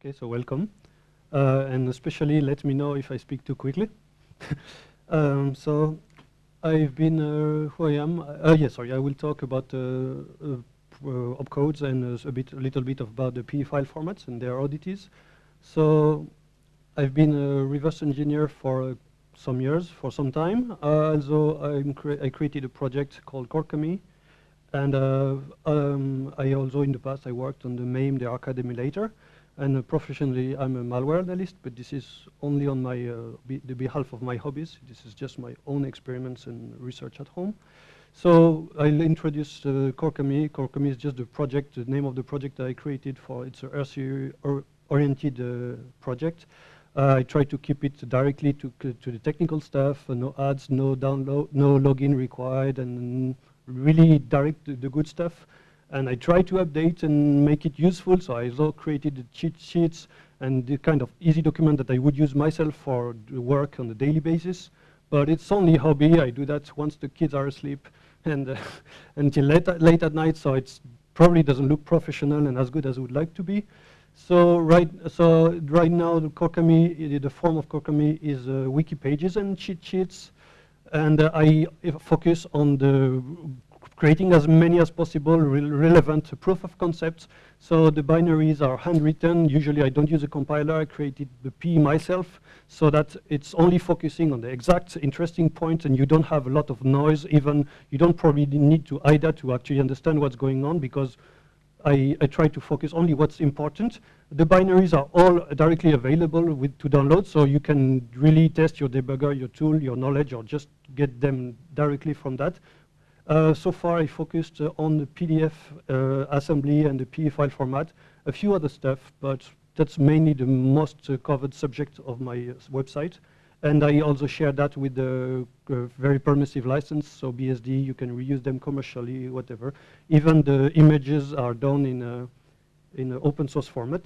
Okay, so welcome. Uh, and especially let me know if I speak too quickly. um, so I've been uh, who I am. Uh, yes, sorry, I will talk about uh, uh, uh, opcodes and a bit, a little bit about the PE file formats and their oddities. So I've been a reverse engineer for some years, for some time. also, cre I created a project called Corkami, and um, I also in the past I worked on the MAME, the arcade emulator. And uh, professionally, I'm a malware analyst, but this is only on my uh, be the behalf of my hobbies. This is just my own experiments and research at home. So I'll introduce uh, Corkami. Corkami is just the project, the name of the project I created for. It's a RC-oriented uh, project. Uh, I try to keep it directly to, to the technical stuff, uh, no ads, no download, no login required, and really direct the good stuff. And I try to update and make it useful, so I also created the cheat sheets and the kind of easy document that I would use myself for the work on a daily basis. But it's only hobby. I do that once the kids are asleep and uh, until late, late at night, so it probably doesn't look professional and as good as it would like to be. So right, so right now, the the form of Corkami is uh, wiki pages and cheat sheets, and uh, I focus on the creating as many as possible re relevant proof of concepts. So the binaries are handwritten. Usually I don't use a compiler. I created the P myself so that it's only focusing on the exact interesting point and you don't have a lot of noise. Even you don't probably need to IDA to actually understand what's going on because I, I, try to focus only what's important. The binaries are all directly available with, to download, so you can really test your debugger, your tool, your knowledge, or just get them directly from that. Uh, so far, I focused uh, on the PDF uh, assembly and the PE file format, a few other stuff, but that's mainly the most uh, covered subject of my uh, website. And I also share that with the very permissive license, so BSD, you can reuse them commercially, whatever. Even the images are done in in an open source format.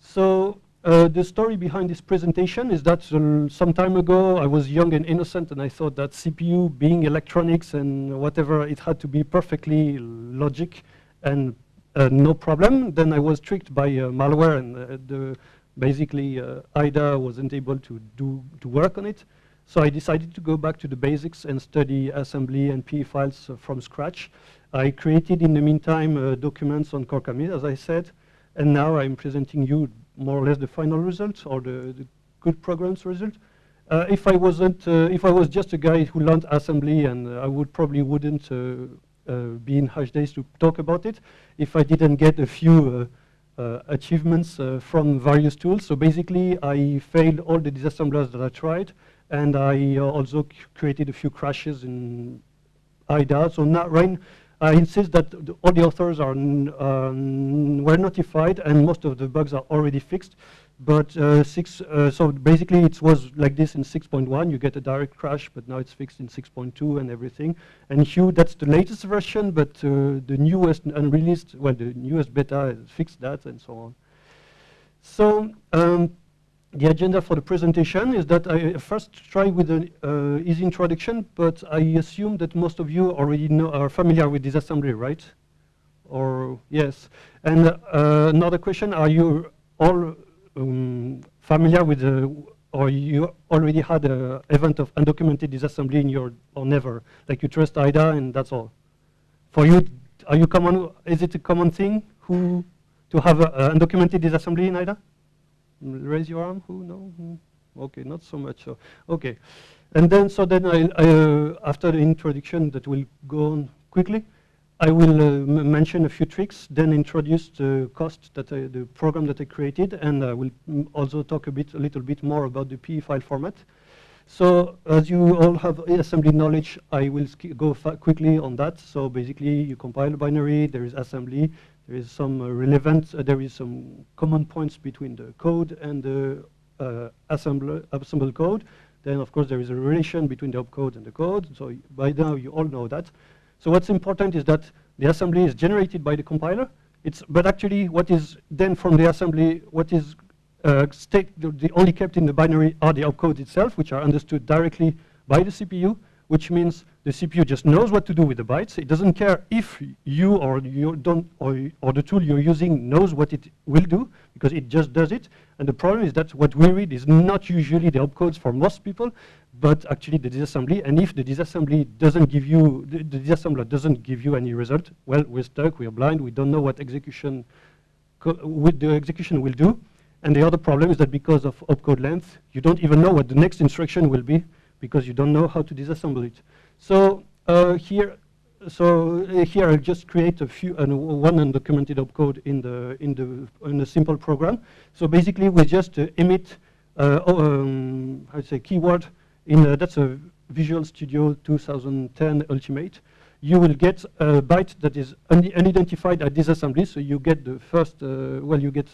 So uh, the story behind this presentation is that uh, some time ago I was young and innocent and I thought that CPU being electronics and whatever, it had to be perfectly logic and uh, no problem. Then I was tricked by uh, malware and uh, the basically IDA wasn't able to, do, to work on it. So I decided to go back to the basics and study assembly and PE files from scratch. I created in the meantime documents on Corkami, as I said, and now I'm presenting you more or less the final result or the, the good programs result. Uh, if I wasn't, uh, if I was just a guy who learned assembly, and uh, I would probably wouldn't uh, uh, be in Hashdays to talk about it, if I didn't get a few achievements from various tools. So basically, I failed all the disassemblers that I tried, and I also created a few crashes in IDA. So now, right, I insist that the, all the authors are um, were notified and most of the bugs are already fixed. But uh, six, uh, so basically it was like this in 6.1. You get a direct crash, but now it's fixed in 6.2 and everything. And Hiew, that's the latest version, but uh, the newest unreleased, well, the newest beta fixed that and so on. So um, the agenda for the presentation is that I first try with an uh, easy introduction, but I assume that most of you already know, are familiar with disassembly, right? Or yes. And uh, another question, are you all um, familiar with the, or you already had an event of undocumented disassembly in your, or never? Like you trust IDA and that's all. For you, are you common, is it a common thing who, to have undocumented disassembly in IDA? Raise your arm. Who? No. Hmm. Okay, not so much. So, okay, and then so then I, I uh, after the introduction that will go on quickly, I will uh, mention a few tricks, then introduce the COST that I, the program that I created, and I will also talk a bit, a little bit more about the PE file format. So as you all have assembly knowledge, I will go quickly on that. So basically, you compile a binary, there is assembly, there is some uh, relevant, uh, there is some common points between the code and the uh, assemble code. Then, of course, there is a relation between the opcode and the code. So by now, you all know that. So what's important is that the assembly is generated by the compiler. It's, but actually, what is then from the assembly, what is uh, state, the, the, only kept in the binary are the opcodes itself, which are understood directly by the CPU. Which means the CPU just knows what to do with the bytes. It doesn't care if you or you don't or, or the tool you're using knows what it will do because it just does it. And the problem is that what we read is not usually the opcodes for most people, but actually the disassembly. And if the disassembly doesn't give you the, the disassembler doesn't give you any result, well, we're stuck. We're blind. We don't know what execution what the execution will do. And the other problem is that because of opcode length, you don't even know what the next instruction will be because you don't know how to disassemble it. So uh, here, so uh, here I'll just create a few uh, one undocumented opcode in the in the in a simple program. So basically, we just uh, emit uh, um, to say keyword in that's a Visual Studio 2010 Ultimate. You will get a byte that is un unidentified at disassembly. So you get the first uh, well, you get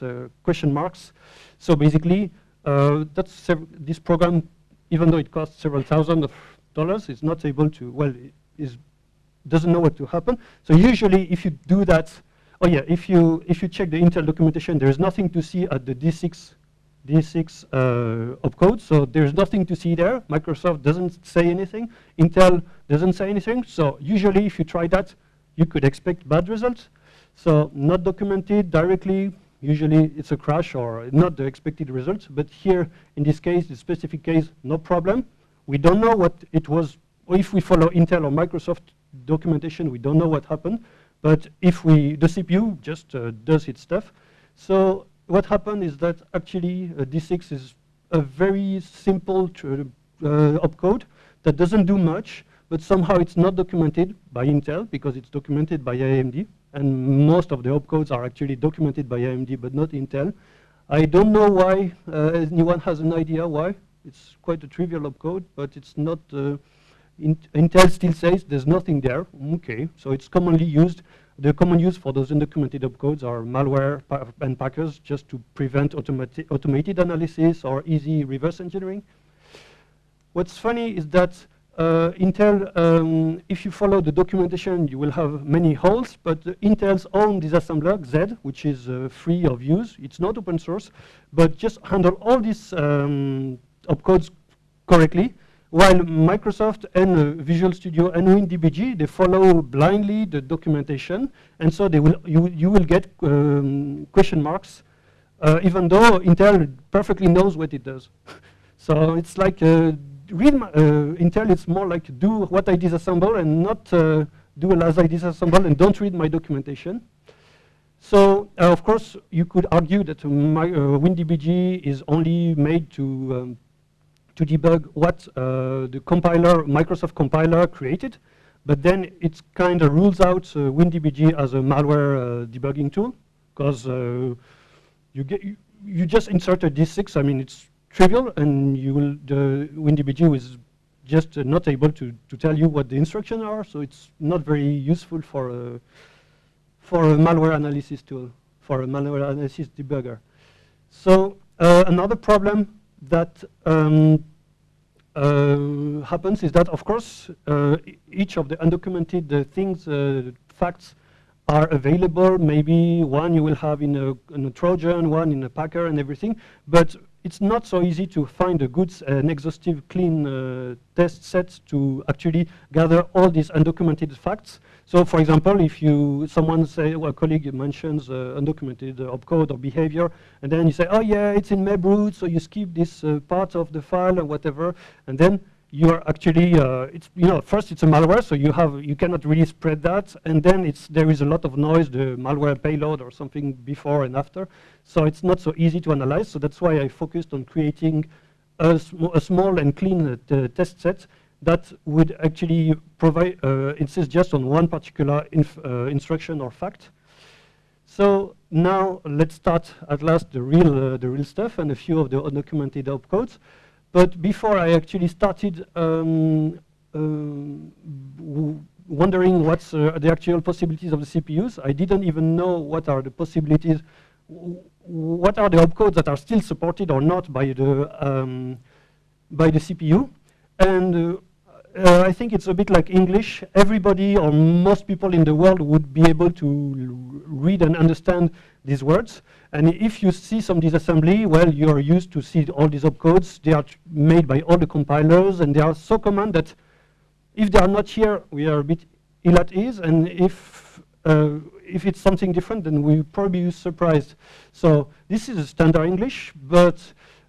question marks. So basically, that's this program even though it costs several thousand of dollars, it's not able to, well, it doesn't know what to happen. So usually if you do that, oh yeah, if you, if you check the Intel documentation, there's nothing to see at the D6, D6 uh, opcode, so there's nothing to see there. Microsoft doesn't say anything. Intel doesn't say anything. So usually if you try that, you could expect bad results. So not documented directly, usually it's a crash or not the expected results. But here, in this case, the specific case, no problem. We don't know what it was. If we follow Intel or Microsoft documentation, we don't know what happened. But if we, the CPU just uh, does its stuff. So what happened is that actually uh, D6 is a very simple uh, opcode that doesn't do much, but somehow it's not documented by Intel because it's documented by AMD and most of the opcodes are actually documented by AMD, but not Intel. I don't know why. Uh, anyone has an idea why? It's quite a trivial opcode, but it's not. Uh, in Intel still says there's nothing there. Okay, so it's commonly used. The common use for those undocumented opcodes are malware pa and packers, just to prevent automated analysis or easy reverse engineering. What's funny is that uh, Intel, um, if you follow the documentation, you will have many holes, but Intel's own disassembler, XED, which is uh, free of use, it's not open source, but just handle all these um, opcodes correctly, while Microsoft and uh, Visual Studio and WinDBG, they follow blindly the documentation, and so they will you, you will get um, question marks, uh, even though Intel perfectly knows what it does. so it's like uh, read my, uh, Intel, it's more like do what I disassemble and not uh, do as I disassemble and don't read my documentation. So, uh, of course, you could argue that my, uh, WinDBG is only made to, um, to debug what uh, the compiler, Microsoft compiler created, but then it kind of rules out uh, WinDBG as a malware debugging tool, because you, get, you, you just insert a D6, I mean, it's trivial, and you will the WinDBG is just uh, not able to, to tell you what the instructions are, so it's not very useful for a, for a malware analysis tool, for a malware analysis debugger. So uh, another problem that um, uh, happens is that, of course, uh, each of the undocumented uh, things, uh, facts, are available. Maybe one you will have in a, in a Trojan, one in a Packer and everything. But it's not so easy to find a good, uh, an exhaustive, clean uh, test set to actually gather all these undocumented facts. So, for example, if you someone say, well, a colleague mentions uh, undocumented uh, opcode or behavior, and then you say, oh yeah, it's in mebroot, so you skip this uh, part of the file or whatever, and then you are actually, uh, it's, you know, first it's a malware, so you have, you cannot really spread that, and then it's, there is a lot of noise, the malware payload or something before and after, so it's not so easy to analyze, so that's why I focused on creating a, sm a small and clean uh, test set that would actually provide, uh, insist just on one particular uh, instruction or fact. So now let's start at last the real, uh, the real stuff and a few of the undocumented opcodes. But before I actually started um, uh, wondering what's uh, the actual possibilities of the CPUs, I didn't even know what are the possibilities, what are the opcodes that are still supported or not by the, um, by the CPU. And uh, uh, I think it's a bit like English. Everybody or most people in the world would be able to read and understand these words. And if you see some disassembly, well, you're used to see all these opcodes. They are made by all the compilers, and they are so common that if they are not here, we are a bit ill at ease, and if uh, if it's something different, then we probably be surprised. So this is a standard English, but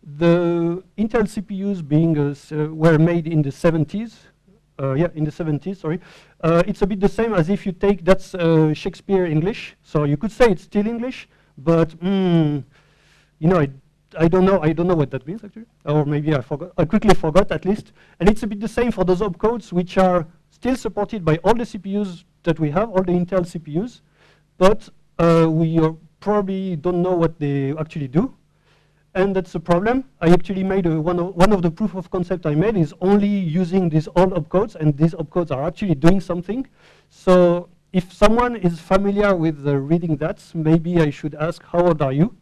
the Intel CPUs being uh, were made in the 70s, uh, yeah, in the 70s, sorry. Uh, it's a bit the same as if you take, that's uh, Shakespeare English. So you could say it's still English, but, mm, you know, I, I don't know, I don't know what that means actually. Or maybe I forgot, I quickly forgot at least. And it's a bit the same for those opcodes which are still supported by all the CPUs that we have, all the Intel CPUs, but uh, we probably don't know what they actually do and that's a problem. I actually made a, one, of, one of the proof of concept I made is only using these old opcodes, and these opcodes are actually doing something. So if someone is familiar with uh, reading that, maybe I should ask, how old are you?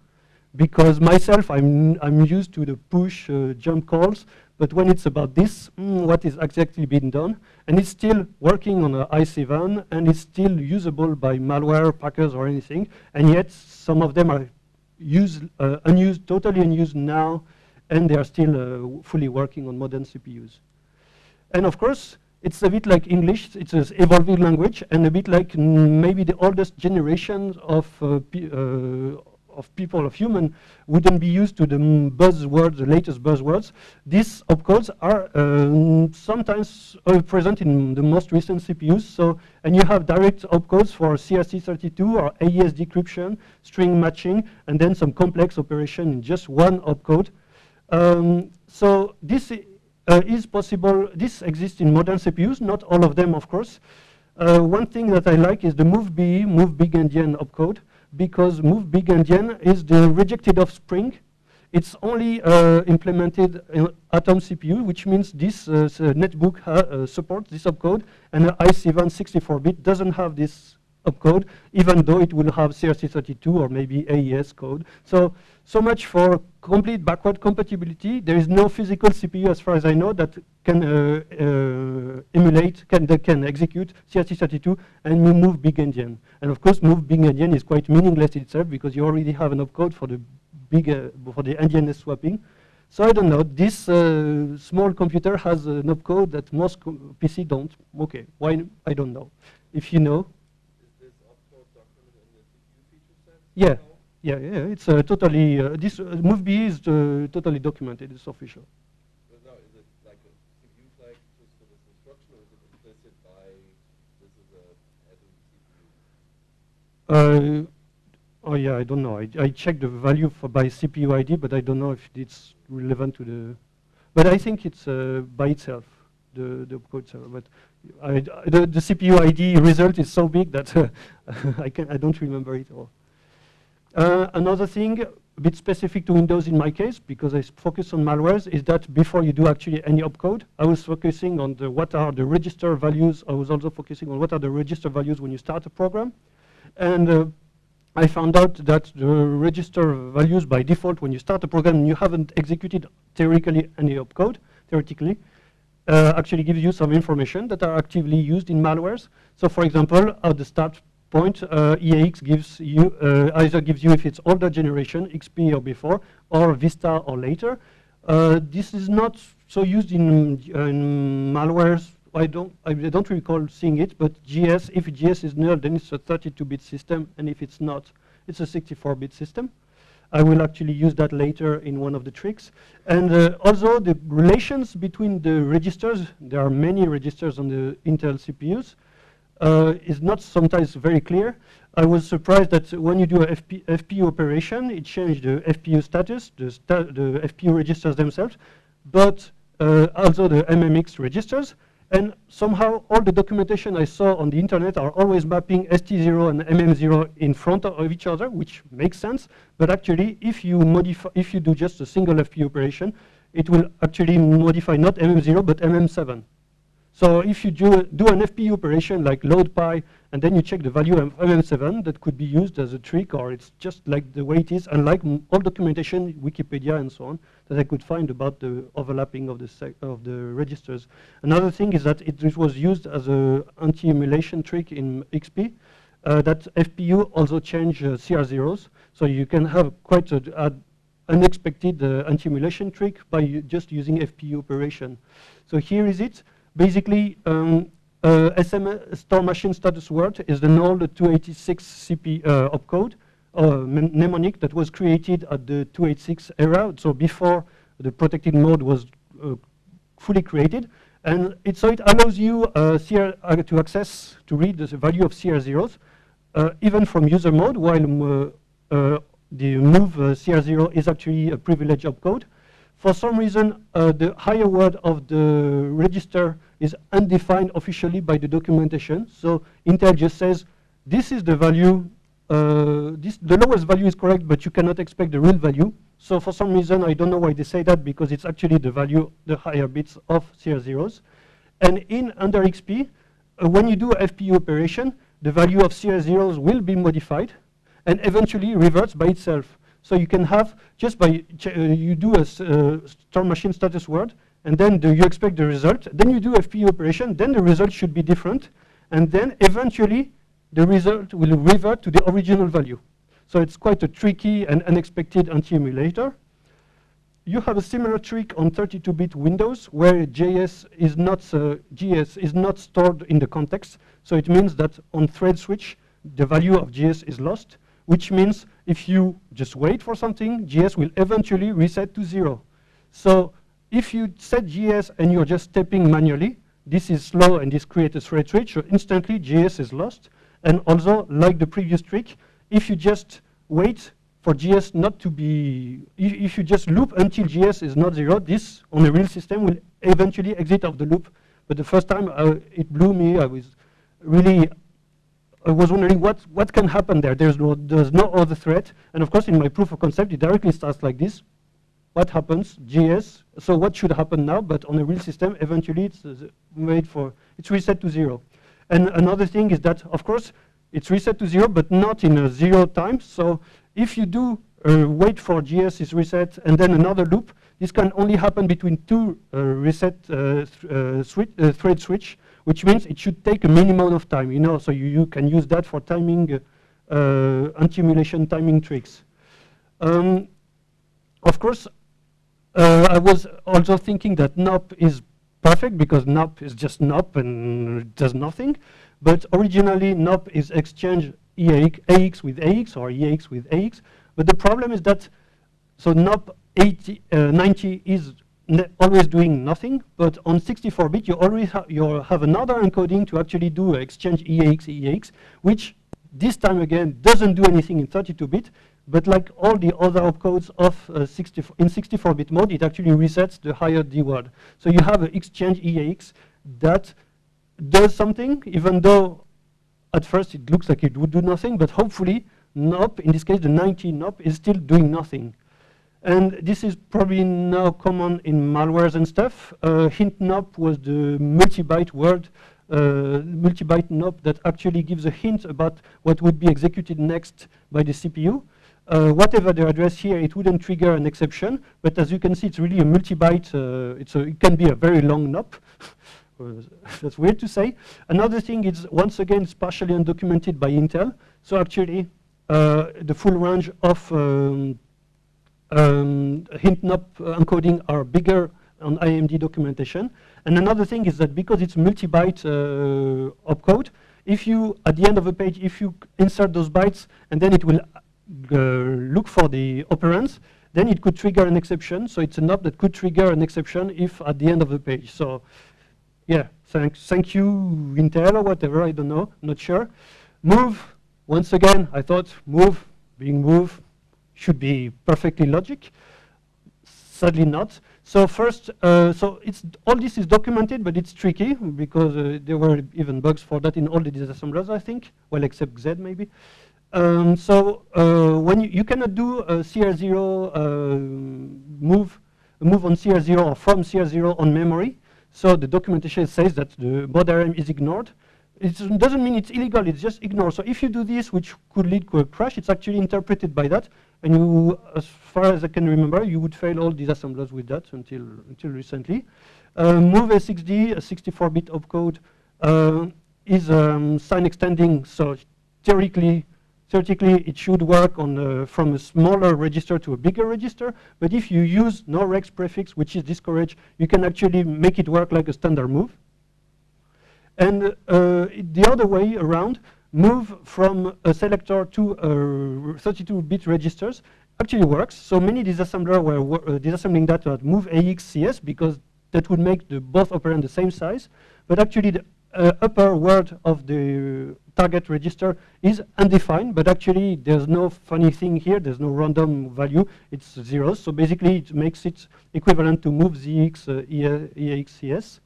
Because myself, I'm, I'm used to the push uh, jump calls, but when it's about this, mm, what is exactly being done? And it's still working on an i7, and it's still usable by malware, packers, or anything, and yet some of them are used, uh, unused, totally unused now, and they are still uh, fully working on modern CPUs. And of course, it's a bit like English, it's an evolving language, and a bit like maybe the oldest generations of, uh, uh of people, of human, wouldn't be used to the buzzwords, the latest buzzwords. These opcodes are um, sometimes uh, present in the most recent CPUs. So, and you have direct opcodes for CRC32 or AES decryption, string matching, and then some complex operation in just one opcode. Um, so this uh, is possible. This exists in modern CPUs, not all of them, of course. Uh, one thing that I like is the MOVBE, move big endian opcode because move big endian is the rejected offspring. It's only uh, implemented in Atom CPU, which means this uh, netbook uh, supports this opcode, and the i7 64-bit doesn't have this opcode, even though it will have CRC32 or maybe AES code. So, so much for complete backward compatibility. There is no physical CPU, as far as I know, that can uh, uh, emulate, can, that can execute CRC32 and move big endian. And of course, move big endian is quite meaningless itself because you already have an opcode for the big, uh, for the endianness swapping. So I don't know, this uh, small computer has an opcode that most PC don't. Okay, why, I don't know. If you know, Yeah, yeah, yeah. It's uh, totally uh, this uh, MOVBE is uh, totally documented. It's official. But now, is it like a CPU flag just for this instruction, or is it implicit by this is a CPU? Uh, oh yeah, I don't know. I, I checked the value for by CPU ID, but I don't know if it's relevant to the. But I think it's uh, by itself the the code server. But I, the, the CPU ID result is so big that I can I don't remember it all. Uh, another thing, a bit specific to Windows in my case, because I focus on malwares, is that before you do actually any opcode, I was focusing on the, what are the register values. I was also focusing on what are the register values when you start a program. And uh, I found out that the register values by default when you start a program and you haven't executed theoretically any opcode, theoretically, uh, actually gives you some information that are actively used in malwares. So for example, at the start point, uh, EAX gives you uh, either gives you if it's older generation, XP or before, or Vista or later. Uh, this is not so used in, in malwares. I don't I don't recall seeing it, but GS if GS is null, then it's a 32-bit system, and if it's not, it's a 64-bit system. I will actually use that later in one of the tricks. And uh, also the relations between the registers, there are many registers on the Intel CPUs uh, is not sometimes very clear. I was surprised that when you do a FP, FPU operation, it changed the FPU status, the, sta the FPU registers themselves, but uh, also the MMX registers. And somehow all the documentation I saw on the internet are always mapping ST0 and MM0 in front of each other, which makes sense. But actually, if you modify, if you do just a single FPU operation, it will actually modify not MM0 but MM7. So if you do, do an FPU operation like load pi, and then you check the value of MM7, that could be used as a trick, or it's just like the way it is, unlike all documentation, Wikipedia and so on, that I could find about the overlapping of the, of the registers. Another thing is that it, it was used as an anti-emulation trick in XP, uh, that FPU also change uh, CR0s, so you can have quite an unexpected uh, anti-emulation trick by just using FPU operation. So here is it. Basically, um, uh, SMS store machine status word is an old 286 CP uh, opcode, uh, mnemonic that was created at the 286 era, so before the protected mode was uh, fully created. And it, so it allows you uh, CR, uh, to access, to read the value of CR0s, uh, even from user mode, while the move CR0 is actually a privileged opcode. For some reason, the higher word of the register is undefined officially by the documentation. So Intel just says, this is the value, uh, this, the lowest value is correct, but you cannot expect the real value. So for some reason, I don't know why they say that, because it's actually the value, the higher bits of CR0s. And in under XP, uh, when you do FPU operation, the value of CR0s will be modified and eventually reverts by itself. So you can have, just by, uh, you do a uh, store machine status word, and then do you expect the result. Then you do FPU operation, then the result should be different, and then eventually the result will revert to the original value. So it's quite a tricky and unexpected anti-emulator. You have a similar trick on 32-bit Windows where JS is not uh, GS is not stored in the context. So it means that on thread switch, the value of GS is lost, which means if you just wait for something, GS will eventually reset to zero. So if you set GS and you're just stepping manually, this is slow and this creates a thread switch, so instantly GS is lost. And also, like the previous trick, if you just wait for GS not to be, if, if, you just loop until GS is not zero, this on a real system will eventually exit of the loop. But the first time uh, it blew me, I was really, I was wondering what, what can happen there. There's no, there's no other threat. And of course, in my proof of concept, it directly starts like this. What happens? GS. So what should happen now? But on a real system, eventually it's uh, made for, it's reset to zero. And another thing is that, of course, it's reset to zero, but not in a zero time. So if you do uh, wait for GS is reset and then another loop, this can only happen between two uh, reset uh, th uh, switch, uh, thread switch, which means it should take a minimum of time, you know, so you, you can use that for timing, anti-emulation timing tricks. Um, of course, I was also thinking that NOP is perfect because NOP is just NOP and does nothing. But originally, NOP is exchange EAX, AX with AX or EAX with AX. But the problem is that, so NOP 80, uh, 90 is always doing nothing, but on 64-bit you always ha you have another encoding to actually do exchange EAX, EAX, which this time again doesn't do anything in 32-bit, but like all the other opcodes of uh, 64, in 64-bit mode, it actually resets the higher D word. So you have an exchange EAX that does something, even though at first it looks like it would do nothing, but hopefully NOP, in this case the 90 NOP, is still doing nothing. And this is probably now common in malwares and stuff. Uh, hint NOP was the multi-byte word, uh, multi-byte NOP that actually gives a hint about what would be executed next by the CPU. Uh, whatever the address here, it wouldn't trigger an exception. But as you can see, it's really a multi-byte. Uh, it can be a very long NOP. that's weird to say. Another thing is, once again, it's partially undocumented by Intel. So actually, uh, the full range of um, um, hint NOP encoding are bigger on AMD documentation. And another thing is that because it's multi-byte uh, opcode, if you, at the end of a page, if you insert those bytes, and then it will uh, look for the operands, then it could trigger an exception. So it's a NOP that could trigger an exception if at the end of the page. So yeah, thanks, thank you, Intel or whatever, I don't know, not sure. Move, once again, I thought move, being move, should be perfectly logic. Sadly not. So first, uh, so it's all this is documented, but it's tricky because uh, there were even bugs for that in all the disassemblers, I think. Well, except XED maybe. Um, so uh, when you, you, cannot do a CR0 uh, move, move on CR0 or from CR0 on memory, so the documentation says that the baud is ignored. It doesn't mean it's illegal, it's just ignored. So if you do this, which could lead to a crash, it's actually interpreted by that. And you, as far as I can remember, you would fail all these assemblers with that until, until recently. Uh, move A6D, a 64-bit opcode, uh, is um, sign extending. So theoretically, Theoretically, it should work on from a smaller register to a bigger register, but if you use no rex prefix, which is discouraged, you can actually make it work like a standard move. And uh, the other way around, move from a selector to 32-bit registers actually works. So many disassembler were uh, disassembling that at move AXCS because that would make the both operand the same size. But actually the uh, upper word of the target register is undefined, but actually there's no funny thing here, there's no random value, it's zeros. So basically it makes it equivalent to move ZX uh, EAXCS.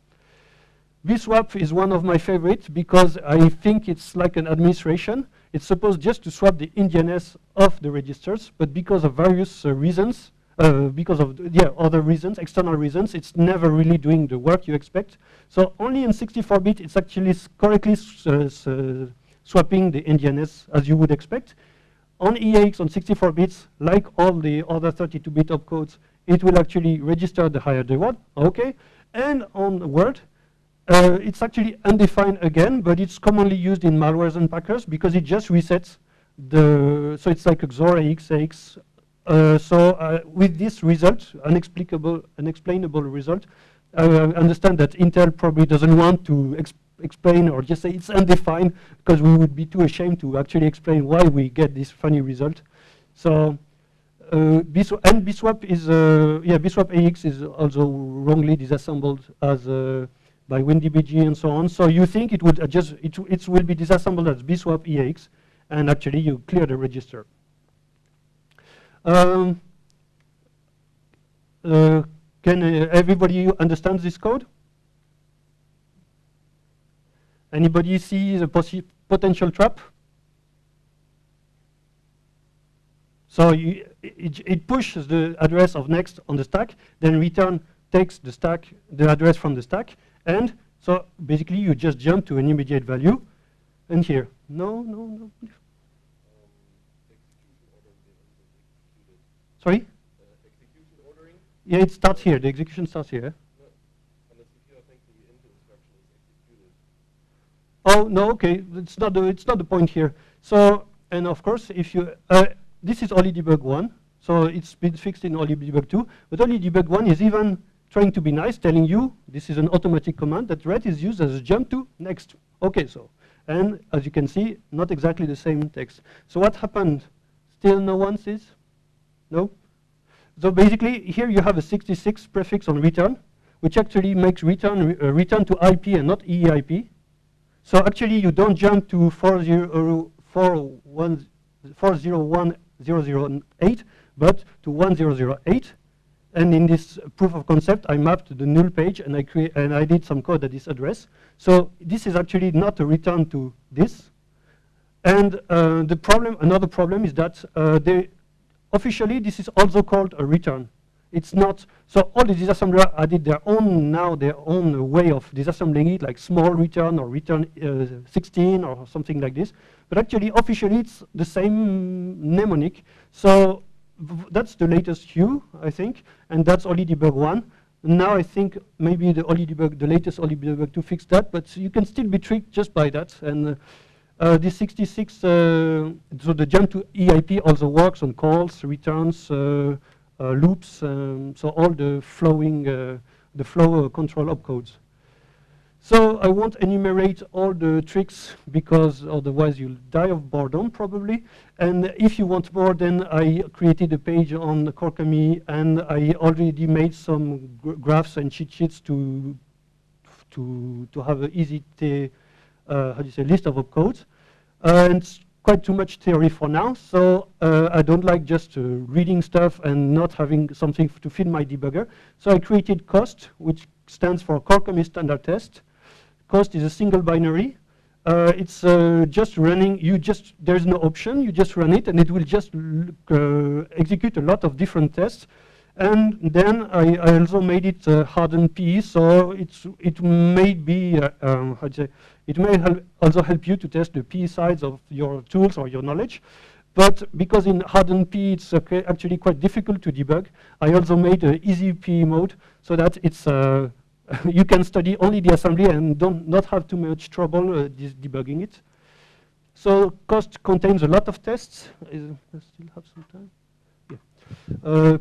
BSwap is one of my favorites because I think it's like an administration. It's supposed just to swap the endianness of the registers, but because of various uh, reasons, uh, because of yeah other reasons, external reasons, it's never really doing the work you expect. So only in 64-bit, it's actually correctly uh, swapping the endianness as you would expect. On EAX on 64 bits, like all the other 32-bit opcodes, it will actually register the higher the word. Okay, and on Word, uh, it's actually undefined again, but it's commonly used in malwares and packers because it just resets the, so it's like XOR AX, AX. Uh, so uh, with this result, unexplicable, unexplainable result, I understand that Intel probably doesn't want to explain or just say it's undefined because we would be too ashamed to actually explain why we get this funny result. So uh, BSwap, and BSwap is, uh, yeah, BSwap AX is also wrongly disassembled as uh, by WinDBG and so on. So you think it would adjust, it, it will be disassembled as bswap EX, and actually you clear the register. Um, uh, can uh, everybody understand this code? Anybody see the potential trap? So you, it, it, pushes the address of next on the stack, then return takes the stack, the address from the stack, and so basically you just jump to an immediate value. And here, no, no, no. Sorry? Yeah, it starts here. The execution starts here. Oh no, okay, it's not the it's not the point here. So and of course, if you uh, this is OllyDbg one, so it's been fixed in OllyDbg two, but OllyDbg one is even trying to be nice, telling you this is an automatic command that ret is used as a jump to next. Okay, so, and as you can see, not exactly the same text. So what happened? Still no one sees? No? So basically, here you have a 66 prefix on return, which actually makes return uh, return to IP and not EIP. So actually, you don't jump to 401.008, but to 1008, and in this proof of concept, I mapped the null page and I create and I did some code at this address. So this is actually not a return to this. And uh, the problem, another problem is that uh, they, officially this is also called a return. It's not, so all the disassembler added their own, now their own way of disassembling it, like small return or return uh, 16 or something like this. But actually, officially, it's the same mnemonic. So that's the latest Hiew, I think, and that's OllyDbg 1. Now I think maybe the OllyDbg, the latest OllyDbg 2 fixed that, but you can still be tricked just by that. And uh, uh, this 66, uh, so the jump to EIP also works on calls, returns, uh, loops, um, so all the flowing, uh, the flow control opcodes. So I won't enumerate all the tricks because otherwise you'll die of boredom probably. And if you want more, then I created a page on Corkami and I already made some graphs and cheat sheets to to to have an easy uh, how do you say list of opcodes. Uh, and quite too much theory for now, so uh, I don't like just uh, reading stuff and not having something to feed my debugger. So I created COST, which stands for Corkami Standard Test. COST is a single binary. Uh, it's uh, just running, you just, there's no option, you just run it and it will just uh, execute a lot of different tests. And then I, I also made it uh, hardened PE, so it's, it may be, um, how say, it may help also help you to test the P sides of your tools or your knowledge. But because in hardened P it's okay, actually quite difficult to debug, I also made an easy P mode so that it's uh, you can study only the assembly and don't not have too much trouble uh, debugging it. So COST contains a lot of tests. I still have some time. Yeah. Uh,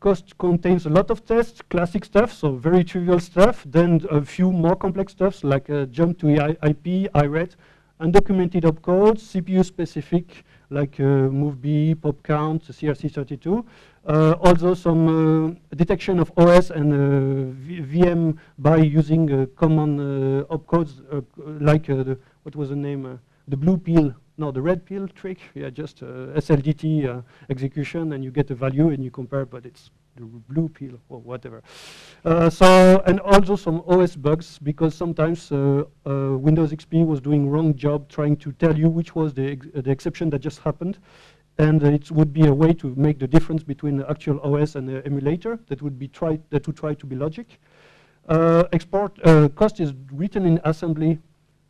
COST contains a lot of tests, classic stuff, so very trivial stuff, then a few more complex stuffs like uh, jump to IP, IRET, undocumented opcodes, CPU specific like uh, MOVBE, pop count, CRC32. Uh, also some uh, detection of OS and uh, VM by using uh, common uh, opcodes like the, what was the name, the blue pill no, the red pill trick, yeah, just uh, SLDT uh, execution, and you get a value and you compare, but it's the blue pill or whatever. Uh, so, and also some OS bugs, because sometimes uh, uh, Windows XP was doing wrong job trying to tell you which was the, ex the exception that just happened. And it would be a way to make the difference between the actual OS and the emulator that would be tried that would try to be logic. Uh, export COST is written in assembly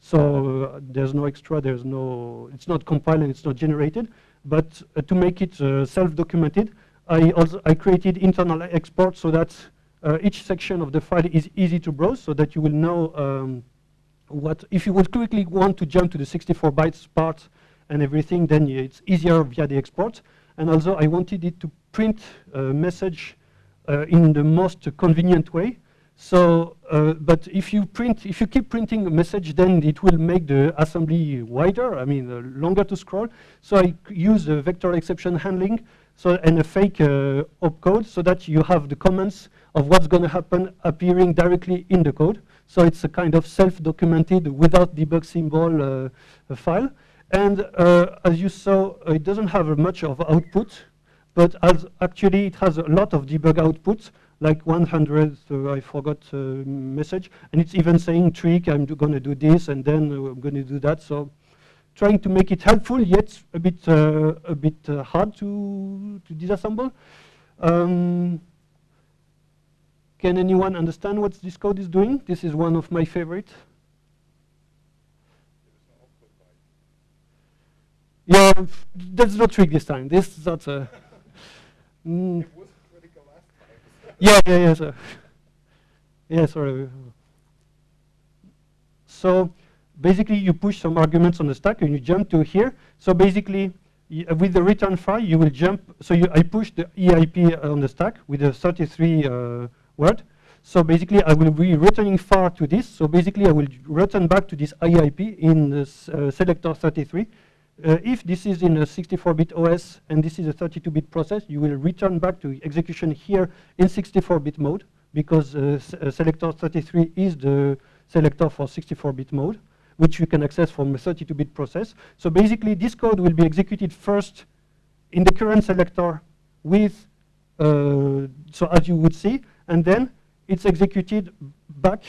so uh, there's no extra, there's no, it's not compiled and it's not generated. But uh, to make it uh, self-documented, I also I created internal export so that uh, each section of the file is easy to browse, so that you will know um, what if you would quickly want to jump to the 64 bytes part and everything, then it's easier via the export. And also, I wanted it to print a message uh, in the most convenient way. So, uh, but if you print, if you keep printing a message, then it will make the assembly wider, I mean, uh, longer to scroll. So I use the vector exception handling so, and a fake uh, opcode so that you have the comments of what's going to happen appearing directly in the code. So it's a kind of self-documented without debug symbol uh, file. And uh, as you saw, it doesn't have much of output, but as actually it has a lot of debug outputs like 100, uh, I forgot uh, message, and it's even saying trick, I'm going to do this, and then uh, I'm going to do that. So trying to make it helpful, yet a bit uh, a bit uh, hard to to disassemble. Um, can anyone understand what this code is doing? This is one of my favorite. Yeah, that's no trick this time. This is not a. Mm. Yeah, yeah, yeah. Yeah, sorry. So basically, you push some arguments on the stack and you jump to here. So basically, uh, with the return file, you will jump. So you, I push the EIP on the stack with the 33 uh, word. So basically, I will be returning far to this. So basically, I will return back to this EIP in this uh, selector 33. Uh, if this is in a 64-bit OS and this is a 32-bit process, you will return back to execution here in 64-bit mode because uh, uh selector 33 is the selector for 64-bit mode, which you can access from a 32-bit process. So basically, this code will be executed first in the current selector with, uh, so as you would see, and then it's executed back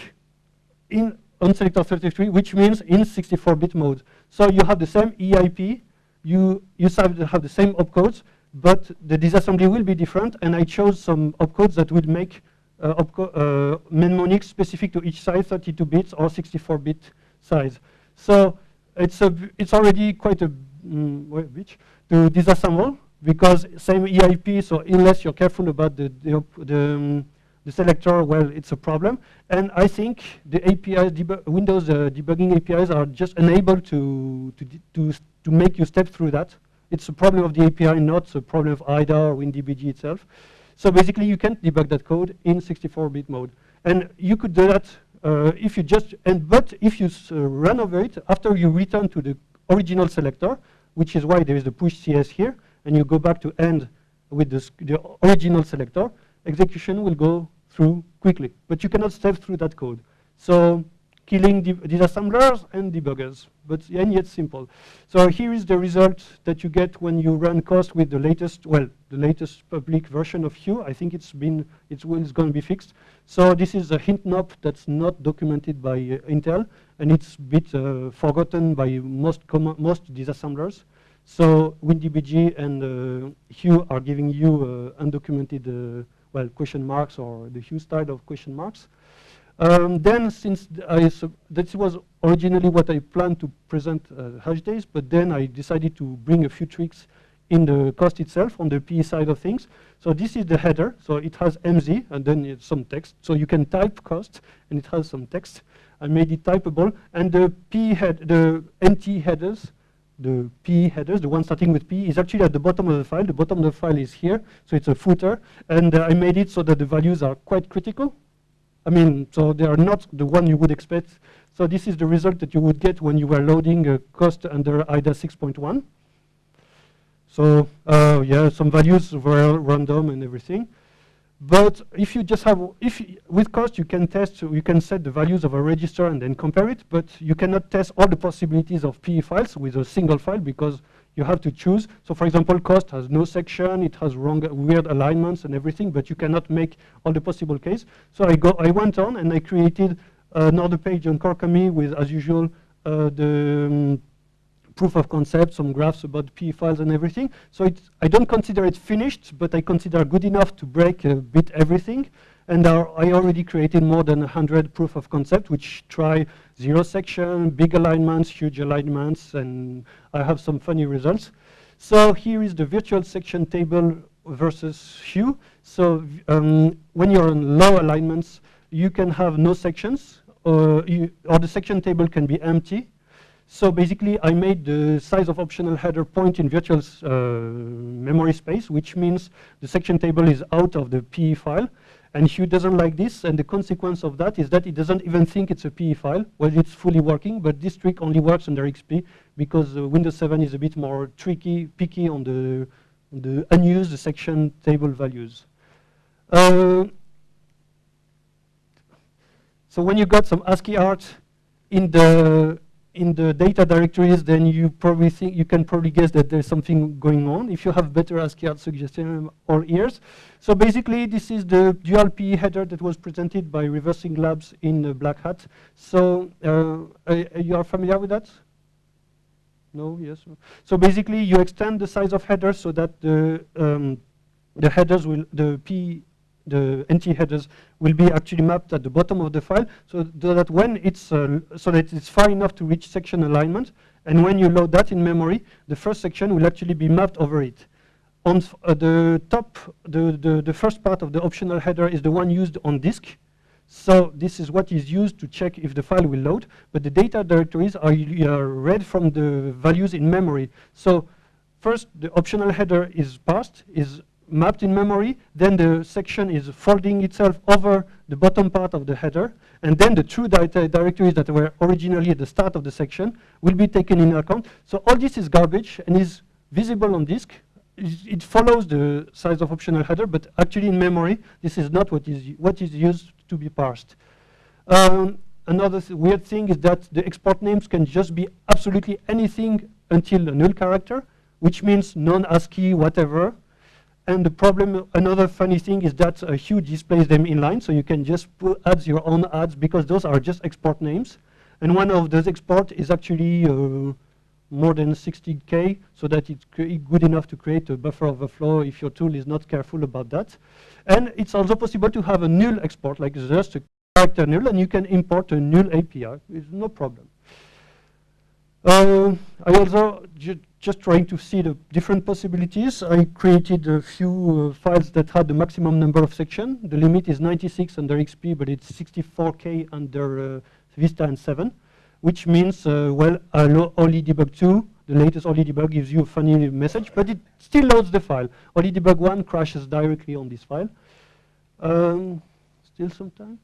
in on selector 33, which means in 64-bit mode. So you have the same EIP, you, you have the same opcodes, but the disassembly will be different, and I chose some opcodes that would make uh, uh, mnemonics specific to each size, 32 bits or 64-bit size. So it's, a, it's already quite a mm, bit to disassemble, because same EIP, so unless you're careful about the, the, the um, the selector, well, it's a problem. And I think the APIs, Windows uh, debugging APIs are just unable to, to, to, to make you step through that. It's a problem of the API, not a problem of IDA or WinDBG itself. So basically, you can't debug that code in 64-bit mode. And you could do that uh, if you just, and but if you uh, run over it after you return to the original selector, which is why there is the push CS here, and you go back to end with the original selector, execution will go through quickly. But you cannot step through that code. So killing disassemblers and debuggers, but and yet simple. So here is the result that you get when you run COST with the latest, well, the latest public version of Hiew. I think it's been, it's, it's going to be fixed. So this is a hint NOP that's not documented by uh, Intel, and it's a bit uh, forgotten by most most disassemblers. So WinDBG and uh, Hiew are giving you uh, undocumented uh, well, question marks or the Hiew style of question marks. Um, then, since I that was originally what I planned to present uh, Hashdays, but then I decided to bring a few tricks in the COST itself on the P side of things. So this is the header. So it has MZ and then some text. So you can type COST and it has some text. I made it typable. And the P head, the NT headers the P headers, the one starting with P, is actually at the bottom of the file. The bottom of the file is here, so it's a footer. And uh, I made it so that the values are quite critical. I mean, so they are not the one you would expect. So this is the result that you would get when you were loading a COST under IDA 6.1. So uh, yeah, some values were random and everything. But if you just have, if with COST you can test, you can set the values of a register and then compare it, but you cannot test all the possibilities of PE files with a single file because you have to choose. So for example, COST has no section, it has wrong, weird alignments and everything, but you cannot make all the possible case. So I, go, I went on and I created another page on Corkami with, as usual, uh, the um, proof of concept, some graphs about PE files and everything. So I don't consider it finished, but I consider good enough to break a bit everything. And I already created more than 100 proof of concept, which try zero section, big alignments, huge alignments, and I have some funny results. So here is the virtual section table versus Hiew. So um, when you're on low alignments, you can have no sections, or, you, or the section table can be empty. So basically, I made the size of optional header point in virtual uh, memory space, which means the section table is out of the PE file. And Hiew doesn't like this, and the consequence of that is that it doesn't even think it's a PE file. Well, it's fully working, but this trick only works under XP because uh, Windows 7 is a bit more tricky, picky on the, on the unused section table values. Uh, so when you got some ASCII art in the in the data directories, then you probably think you can probably guess that there's something going on. If you have better ASCII art suggestion or ears, so basically this is the dual PE header that was presented by Reversing Labs in uh, Black Hat. So uh, you are familiar with that? No, yes. So basically, you extend the size of headers so that the um, the headers will the P the NT headers will be actually mapped at the bottom of the file so that when it's uh, so that it's far enough to reach section alignment and when you load that in memory the first section will actually be mapped over it. On uh, the top the, the the first part of the optional header is the one used on disk. So this is what is used to check if the file will load but the data directories are, are read from the values in memory. So first the optional header is passed is mapped in memory, then the section is folding itself over the bottom part of the header, and then the true data directories that were originally at the start of the section will be taken in account. So all this is garbage and is visible on disk. It follows the size of optional header, but actually in memory, this is not what is, what is used to be parsed. Um, another th weird thing is that the export names can just be absolutely anything until a null character, which means non-ASCII, whatever, and the problem, another funny thing is that uh, Hiew displays them inline, so you can just add your own ads because those are just export names. And one of those export is actually uh, more than 60K, so that it's good enough to create a buffer overflow if your tool is not careful about that. And it's also possible to have a null export, like just a character null, and you can import a null API. It's no problem. Uh, I also just trying to see the different possibilities. I created a few uh, files that had the maximum number of sections. The limit is 96 under XP, but it's 64K under uh, Vista and 7, which means, uh, well, OllyDbg 2, the latest OllyDbg gives you a funny message, but it still loads the file. OllyDbg 1 crashes directly on this file. Um, still some time?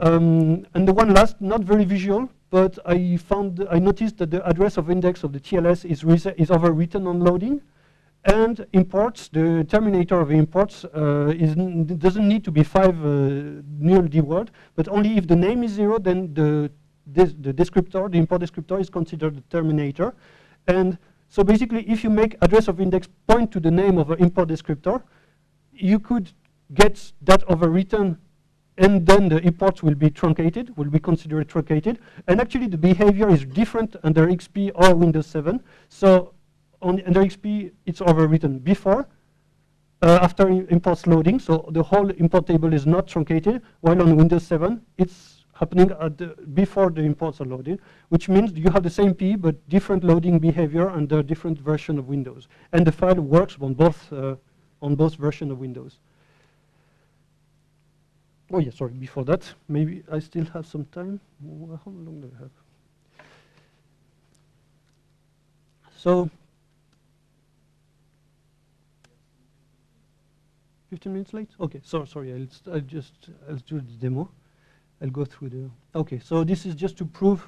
Um, and the one last, not very visual, but I found, I noticed that the address of index of the TLS is, is overwritten on loading, and imports, the terminator of imports uh, is doesn't need to be five uh, null D word, but only if the name is zero, then the, the descriptor, the import descriptor is considered the terminator. And so basically, if you make address of index point to the name of an import descriptor, you could get that overwritten and then the imports will be truncated, will be considered truncated. And actually the behavior is different under XP or Windows 7. So on, under XP, it's overwritten before, uh, after imports loading. So the whole import table is not truncated, while on Windows 7, it's happening the, before the imports are loaded, which means you have the same P, but different loading behavior under different version of Windows. And the file works on both, uh, on both version of Windows. Oh yeah, sorry, before that, maybe I still have some time. How long do I have? So, 15 minutes late? Okay, so, sorry, I'll, I'll just, I'll do the demo. I'll go through the, okay, so this is just to prove,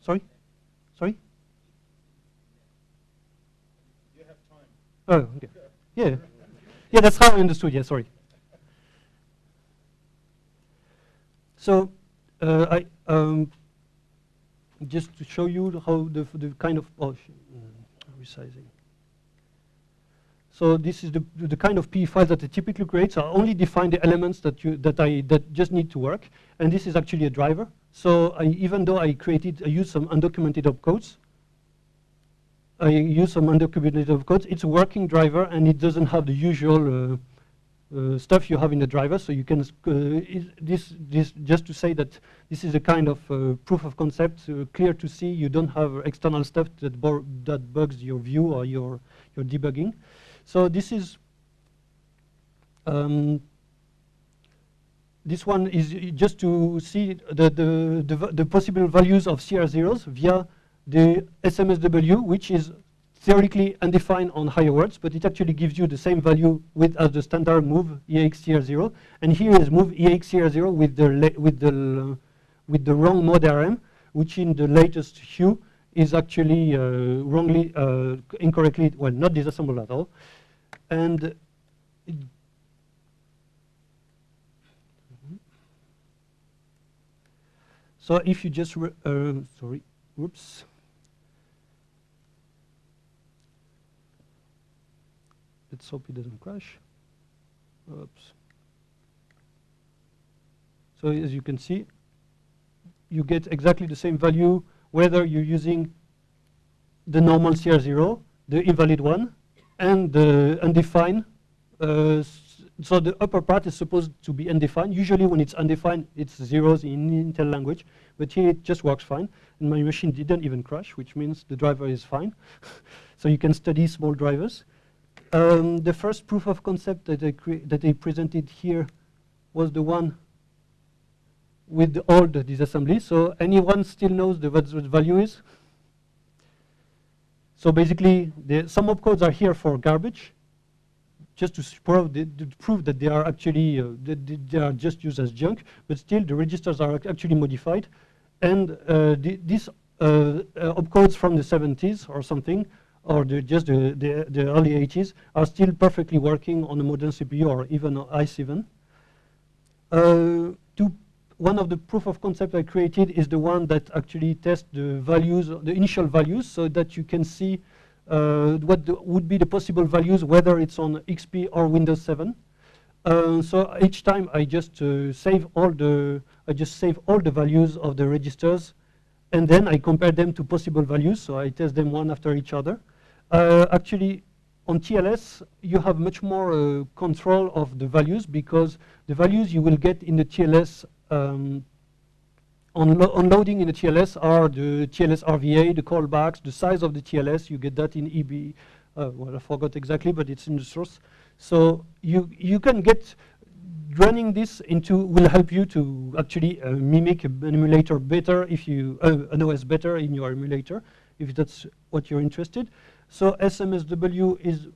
sorry? Sorry? You have time. Oh, okay. Yeah. Yeah, that's how I understood, yeah, sorry. So, uh, I, um, just to show you how the, the kind of, oh, mm, resizing. So this is the, the kind of PE files that I typically create. So I only define the elements that you that I that just need to work, and this is actually a driver. So I, even though I created, I used some undocumented opcodes. I use some undocumented opcodes. It's a working driver, and it doesn't have the usual uh, uh, stuff you have in the driver. So you can uh, is this this just to say that this is a kind of uh, proof of concept, uh, clear to see. You don't have external stuff that that bugs your view or your your debugging. So this is um, this one is just to see the, the, the, the possible values of CR0s via the SMSW, which is theoretically undefined on higher words, but it actually gives you the same value with as the standard move EXCR0. And here is move EXCR0 with the with the with the wrong mode RM, which in the latest Hiew is actually uh, wrongly uh, incorrectly well not disassembled at all, and So if you just, uh, sorry, whoops. Let's hope it doesn't crash. Oops. So as you can see, you get exactly the same value whether you're using the normal CR0, the invalid one, and the undefined. Uh, so the upper part is supposed to be undefined. Usually when it's undefined, it's zeros in Intel language, but here it just works fine. And my machine didn't even crash, which means the driver is fine. so you can study small drivers. Um, the first proof of concept that I, that I presented here was the one with the old disassembly. So anyone still knows the, what the value is? So basically, the, some opcodes are here for garbage, just to, prove, the, to prove that they are actually uh, they- they are just used as junk. But still, the registers are actually modified, and uh, the, these uh, uh, opcodes from the 70s or something, or the, just the, the, the early 80s, are still perfectly working on a modern CPU or even on i7. Uh, to one of the proof of concept I created is the one that actually tests the values, the initial values, so that you can see uh, what the, would be the possible values, whether it's on XP or Windows 7. Uh, so each time I just uh, save all the, I just save all the values of the registers, and then I compare them to possible values. So I test them one after each other. Uh, actually, on TLS, you have much more uh, control of the values because the values you will get in the TLS um, unlo unloading in the TLS are the TLS RVA, the callbacks, the size of the TLS. You get that in EB. Uh, well, I forgot exactly, but it's in the source. So you you can get running this into will help you to actually uh, mimic an emulator better if you uh, an OS better in your emulator if that's what you're interested. So SMSW is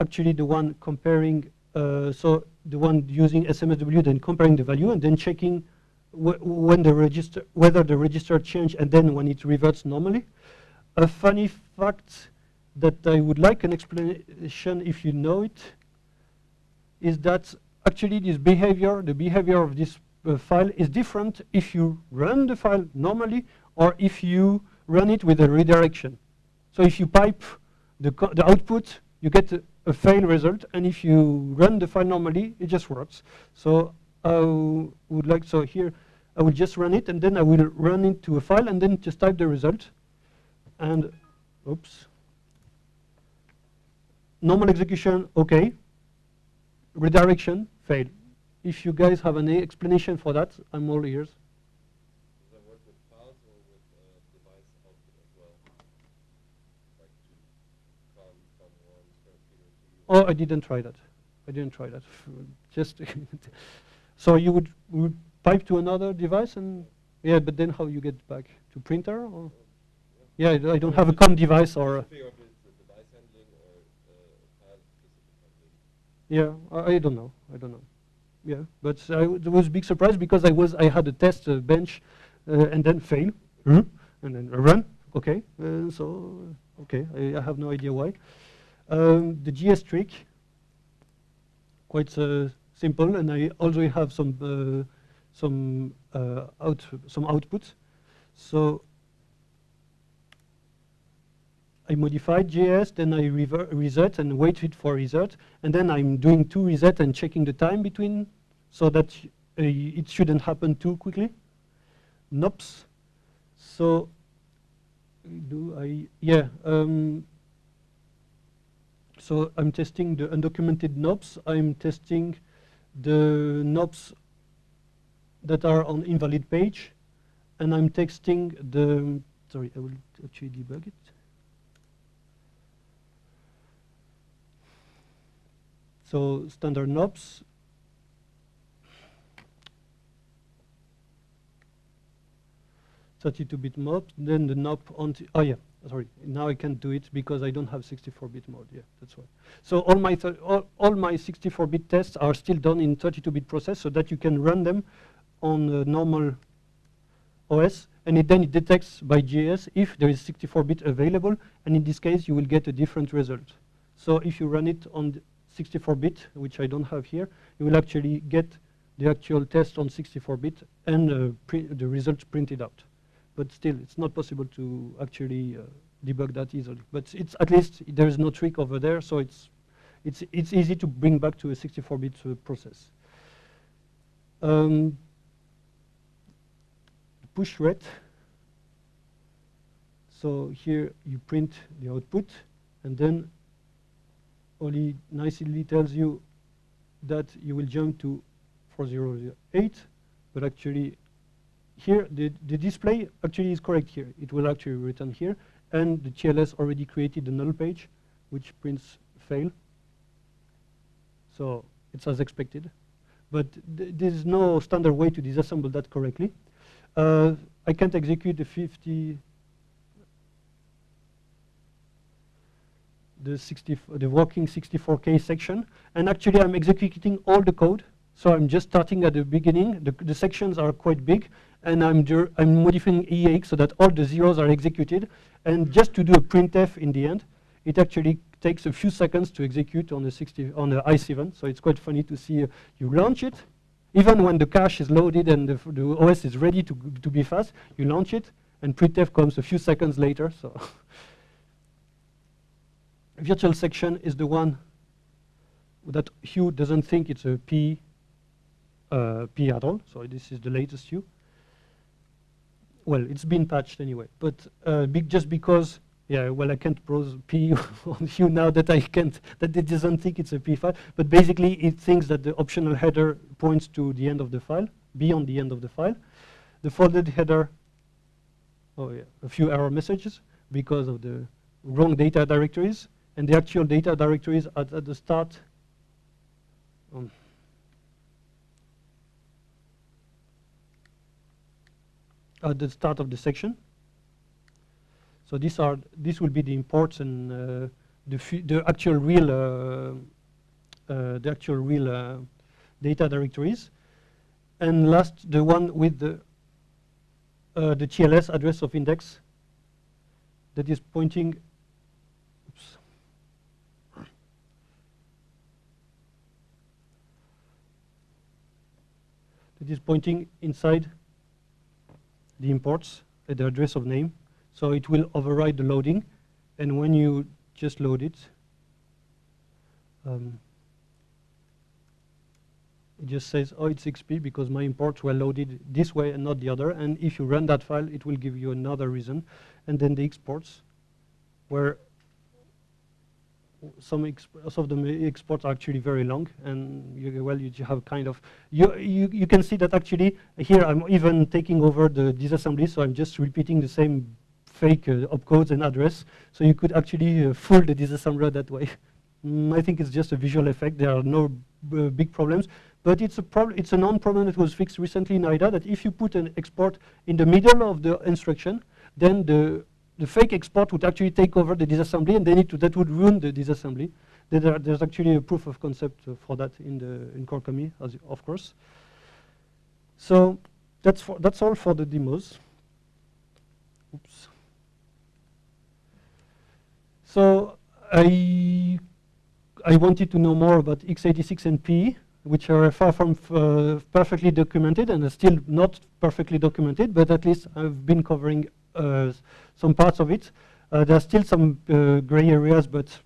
actually the one comparing. Uh, so the one using SMSW, then comparing the value and then checking wh when the register whether the register changed and then when it reverts normally. A funny fact that I would like an explanation if you know it is that actually this behavior, the behavior of this uh, file is different if you run the file normally or if you run it with a redirection. So if you pipe the, the output, you get a, a fail result, and if you run the file normally, it just works. So I would like, so here, I will just run it, and then I will run into a file, and then just type the result. And, oops. Normal execution, okay. Redirection, fail. If you guys have any explanation for that, I'm all ears. Oh, I didn't try that. I didn't try that. Just so you would, would, pipe to another device and yeah, but then how you get back to printer or yeah, I don't have a COM device or. Yeah, I, I, don't know. I don't know. Yeah, but I it was a big surprise because I was I had a test uh, bench uh, and then fail, mm -hmm. and then run. Okay, uh, so okay, I, I have no idea why. Um, the GS trick, quite uh, simple, and I already have some uh, some uh, out some output. So I modified GS, then I reset and waited for reset, and then I'm doing two reset and checking the time between, so that uh, it shouldn't happen too quickly. Nops. So do I? Yeah. Um, so I'm testing the undocumented NOPs. I'm testing the NOPs that are on invalid page, and I'm testing the. Sorry, I will actually debug it. So standard NOPs. Thirty-two bit NOP, then the NOP on. t- oh yeah, sorry. Now I can't do it because I don't have 64-bit mode. Yeah, that's why. So all my all, all my 64-bit tests are still done in 32-bit process, so that you can run them on a normal OS, and it then it detects by GS if there is 64-bit available, and in this case you will get a different result. So if you run it on 64-bit, which I don't have here, you will actually get the actual test on 64-bit and uh, the result printed out. But still, it's not possible to actually uh, debug that easily. But it's at least there is no trick over there, so it's it's it's easy to bring back to a 64-bit uh, process. Um, push ret. So here you print the output, and then only nicely tells you that you will jump to 4008, but actually here the, the display actually is correct here. It will actually return here, and the TLS already created the null page, which prints fail. So it's as expected, but th there is no standard way to disassemble that correctly. Uh, I can't execute the 50 the 60, the working 64K section. And actually, I'm executing all the code. So I'm just starting at the beginning. The, the sections are quite big. And I'm, I'm modifying EAX so that all the zeros are executed. And just to do a printf in the end, it actually takes a few seconds to execute on the 60 on the i7. So it's quite funny to see uh, you launch it, even when the cache is loaded and the, the OS is ready to, to be fast, you launch it, and printf comes a few seconds later. So virtual section is the one that Hiew doesn't think it's a P, uh, P at all. So this is the latest Hiew. Well, it's been patched anyway, but uh, big just because, yeah, well, I can't browse P on you now that I can't, that it doesn't think it's a P file. But basically, it thinks that the optional header points to the end of the file, beyond the end of the file. The folded header, oh yeah, a few error messages because of the wrong data directories and the actual data directories at, at the start. Um, at the start of the section. So these are this will be the imports and uh, the the actual real uh, uh, the actual real uh, data directories. And last, the one with the uh, the TLS address of index that is pointing. That is pointing inside the imports at the address of name. So it will override the loading. And when you just load it, um, it just says, oh, it's XP because my imports were loaded this way and not the other. And if you run that file, it will give you another reason. And then the exports, where some, of the exports are actually very long, and you, well, you have kind of you, you you can see that actually here I'm even taking over the disassembly, so I'm just repeating the same fake uh, opcodes and address, so you could actually uh, fool the disassembler that way. Mm, I think it's just a visual effect. There are no b- big problems, but it's a problem. It's a non-problem that was fixed recently in IDA. That if you put an export in the middle of the instruction, then the the fake export would actually take over the disassembly, and then it would- that would ruin the disassembly. there there's actually a proof of concept uh, for that in the in as of course. So that's for that's all for the demos. Oops. So I I wanted to know more about x86 and P, which are far from uh, perfectly documented and are still not perfectly documented, but at least I've been covering some parts of it. Uh, there are still some uh, gray areas, but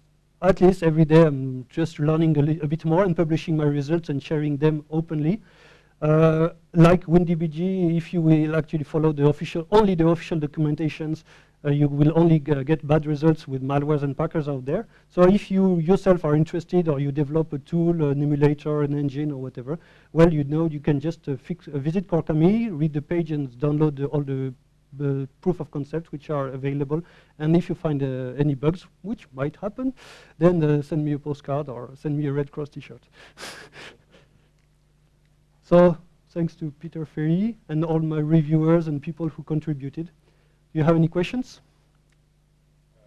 at least every day I'm just learning a, a bit more and publishing my results and sharing them openly. Uh, like WinDBG, if you will actually follow the official, only the official documentations, uh, you will only get bad results with malwares and packers out there. So if you yourself are interested or you develop a tool, an emulator, an engine or whatever, well, you know you can just uh, fix, uh, visit Corkami, read the page and download the, all the the proof of concept which are available. And if you find uh, any bugs, which might happen, then uh, send me a postcard or send me a Red Cross t-shirt. so thanks to Peter Ferrie and all my reviewers and people who contributed. Do you have any questions? No.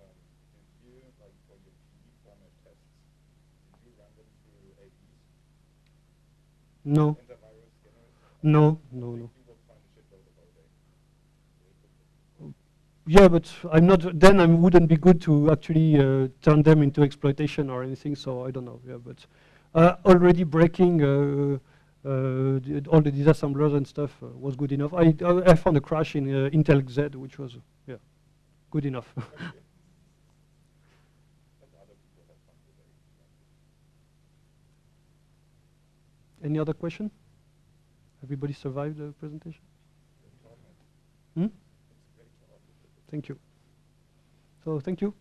No, no, like for your PE format tests, did you run them through AEs, No, antivirus scanners? no, no, I no. think You will find a shitload of all day. Yeah, but I'm not. Then I wouldn't be good to actually uh, turn them into exploitation or anything. So I don't know. Yeah, but uh, already breaking uh, uh, all the disassemblers and stuff uh, was good enough. I I found a crash in uh, Intel XED, which was yeah, good enough. Any other question? Everybody survived the presentation? Hmm? It's a great talk. Thank you. So thank you.